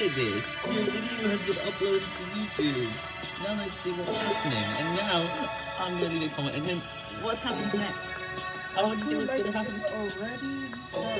look at this. Your video has been uploaded to YouTube. Now let's see what's happening. And now, I'm gonna leave a comment, and then what happens next? I want to see what's gonna happen. Already?